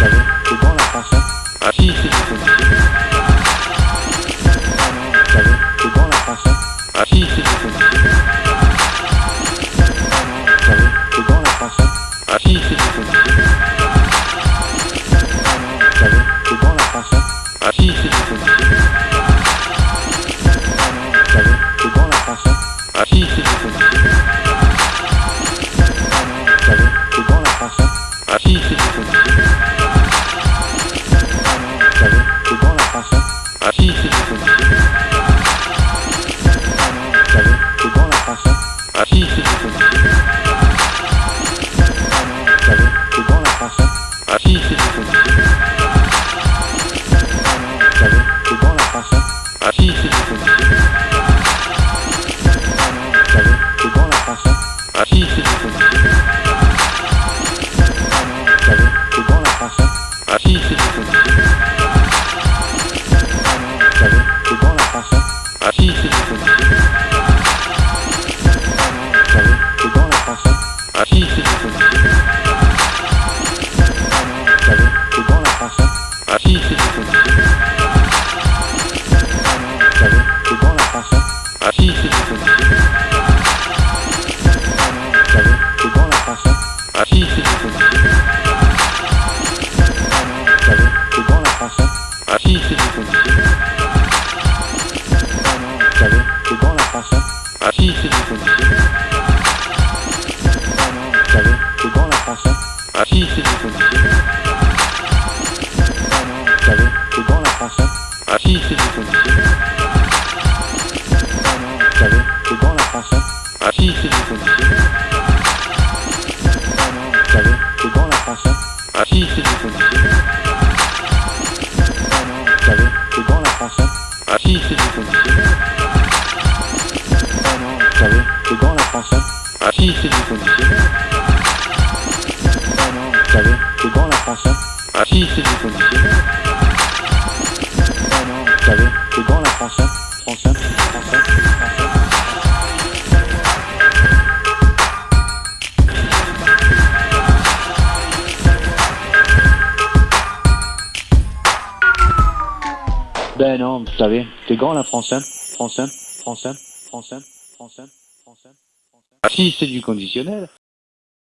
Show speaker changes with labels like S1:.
S1: savez, c'est grand la. Ah si, vous savez, c'est grand la. Ah si, vous savez, c'est grand la français. Ah si, c'est vous savez, grand la. Ah si, c'est vous savez, grand la. Ah si, c'est vous savez, la français. Ah si, c'est Ah si. Ah. Ah si. Ah. Ah si, c'est. Ah la. Ah si. Ah. Ah si. Ah la. Ah savez, c'est la français. Ah si, vous savez, c'est la si, vous savez, c'est la si, vous savez, c'est la si, vous savez, c'est la si, c'est. Ah non, vous savez, c'est la. Ah si, c'est du conditionnel. Si, c'est du conditionnel. Ah non, vous savez, c'est grand la français. Ah si, c'est du. Ah non, vous savez, c'est grand la. Ah si, c'est du. Ah non, vous savez, c'est grand la. Ah si, c'est du. Ah non, vous savez, c'est grand la. Ah si, c'est du. Ah non, vous savez, c'est grand la français, français. Ben non, vous savez, c'est grand la français, français, français, français, français, français, français. Ah si, c'est du conditionnel.